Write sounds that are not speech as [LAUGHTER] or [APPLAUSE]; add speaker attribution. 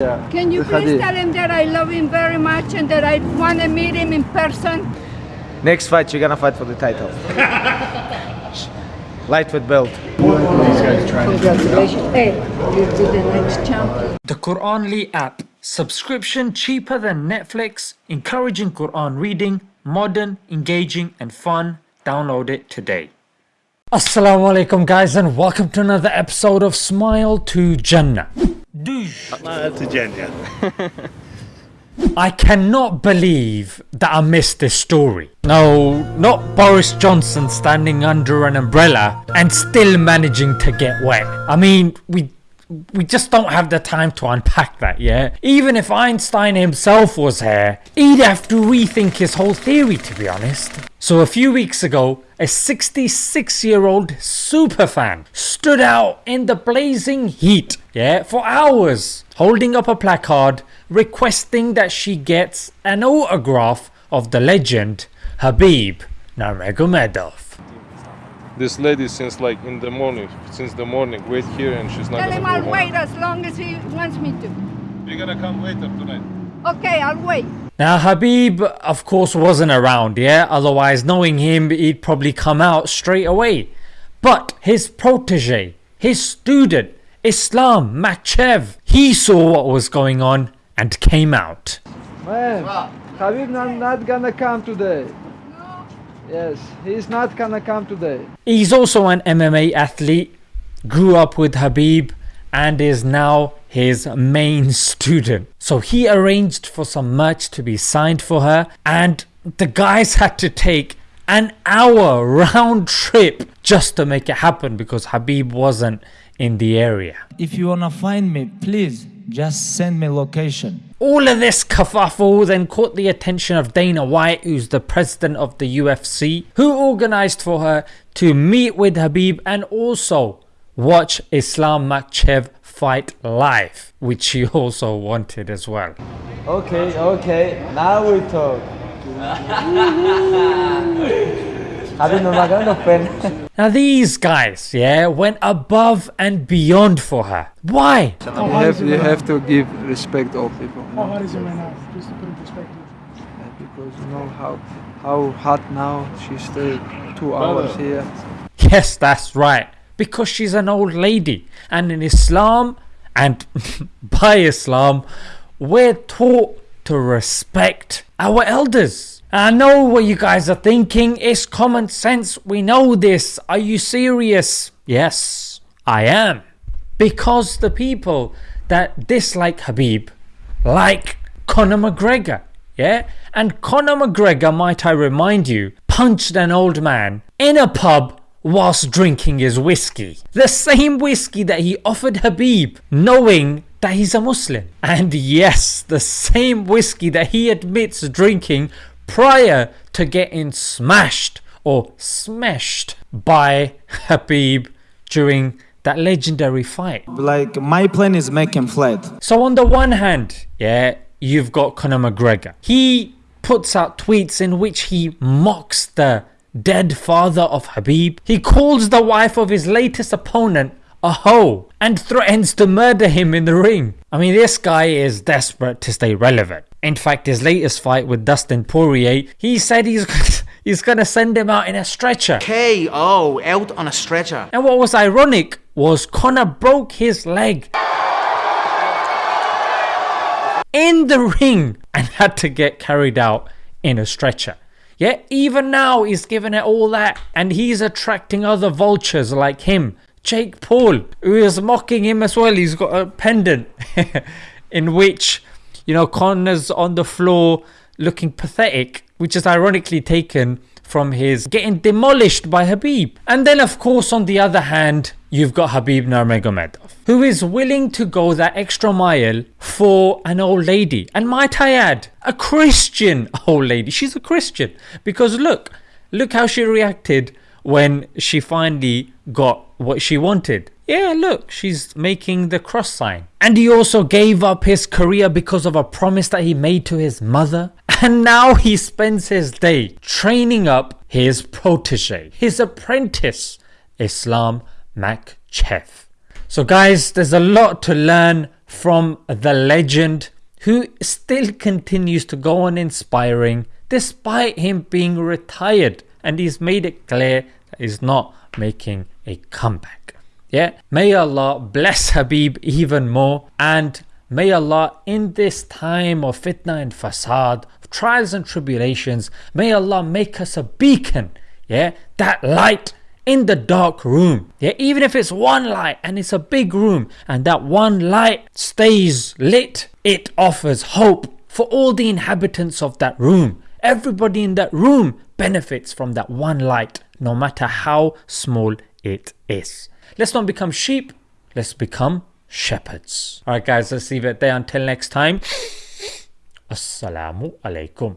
Speaker 1: Yeah.
Speaker 2: Can you please tell him that I love him very much and that I want to meet him in person?
Speaker 3: Next fight, you're gonna fight for the title. [LAUGHS] Lightweight belt.
Speaker 2: Congratulations. Hey, you'll be the next champion.
Speaker 4: The Quranly app. Subscription cheaper than Netflix, encouraging Quran reading, modern, engaging, and fun. Download it today. Assalamu alaikum, guys, and welcome to another episode of Smile to Jannah. Douche. [LAUGHS] I cannot believe that I missed this story. No, not Boris Johnson standing under an umbrella and still managing to get wet. I mean, we we just don't have the time to unpack that, yet. Even if Einstein himself was here, he'd have to rethink his whole theory, to be honest. So a few weeks ago, a 66 year old superfan stood out in the blazing heat, yeah, for hours, holding up a placard requesting that she gets an autograph of the legend Habib Nurmagomedov.
Speaker 5: This lady since like in the morning since the morning wait here and she's not
Speaker 2: Tell
Speaker 5: gonna
Speaker 2: him I'll
Speaker 5: home.
Speaker 2: wait as long as he wants me to.
Speaker 5: You're gonna come later tonight
Speaker 2: Okay, I'll wait.
Speaker 4: Now Habib of course wasn't around, yeah? Otherwise knowing him he'd probably come out straight away. But his protege, his student, Islam Makhachev, he saw what was going on and came out.
Speaker 1: Man, Habib not, not gonna come today. Yes, he's not gonna come today.
Speaker 4: He's also an MMA athlete, grew up with Habib and is now his main student. So he arranged for some merch to be signed for her and the guys had to take an hour round trip just to make it happen because Habib wasn't in the area.
Speaker 6: If you wanna find me, please just send me location.
Speaker 4: All of this kerfuffle then caught the attention of Dana White, who's the president of the UFC, who organized for her to meet with Habib and also watch Islam Makhachev fight live, which she [LAUGHS] also wanted as well.
Speaker 1: Okay, okay, now we talk. [LAUGHS] Habib Nurmagomedov fan.
Speaker 4: Now these guys, yeah, went above and beyond for her. Why?
Speaker 1: you, have, you have to give respect all people.
Speaker 7: How hot is it right now? Just to put in perspective.
Speaker 1: Because you know how how hot now. She stayed two hours here.
Speaker 4: Yes, that's right. Because she's an old lady. And in Islam, and [LAUGHS] by Islam, we're taught to respect our elders. I know what you guys are thinking. It's common sense. We know this. Are you serious? Yes, I am. Because the people that dislike Habib like Conor McGregor. Yeah? And Conor McGregor, might I remind you, punched an old man in a pub whilst drinking his whiskey. The same whiskey that he offered Habib, knowing that he's a Muslim. And yes, the same whiskey that he admits drinking prior to getting smashed or smashed by Habib during that legendary fight.
Speaker 6: Like my plan is make him flat.
Speaker 4: So on the one hand, yeah, you've got Conor McGregor. He puts out tweets in which he mocks the dead father of Habib. He calls the wife of his latest opponent a hoe and threatens to murder him in the ring. I mean, this guy is desperate to stay relevant. In fact, his latest fight with Dustin Poirier, he said he's [LAUGHS] he's gonna send him out in a stretcher.
Speaker 8: KO out on a stretcher.
Speaker 4: And what was ironic was Conor broke his leg in the ring and [LAUGHS] had to get carried out in a stretcher. Yet even now he's giving it all that and he's attracting other vultures like him. Jake Paul, who is mocking him as well. He's got a pendant [LAUGHS] in which, you know, Conor's on the floor looking pathetic, which is ironically taken from his getting demolished by Habib. And then, of course, on the other hand, you've got Habib Nurmagomedov, who is willing to go that extra mile for an old lady. And might I add, a Christian [LAUGHS] old lady. She's a Christian. Because look, look how she reacted when she finally got what she wanted. Yeah, look, she's making the cross sign. And he also gave up his career because of a promise that he made to his mother. [LAUGHS] And now he spends his day training up his protege, his apprentice, Islam Makhachev. So guys, there's a lot to learn from the legend who still continues to go on inspiring despite him being retired and he's made it clear that he's not making a comeback. Yeah, may Allah bless Habib even more and may Allah in this time of fitna and fasad, of trials and tribulations, may Allah make us a beacon, yeah, that light in the dark room. Yeah, even if it's one light and it's a big room and that one light stays lit, it offers hope for all the inhabitants of that room. Everybody in that room benefits from that one light, no matter how small it is. Let's not become sheep, let's become shepherds. Alright, guys, let's leave it there until next time. [LAUGHS] Assalamu alaikum.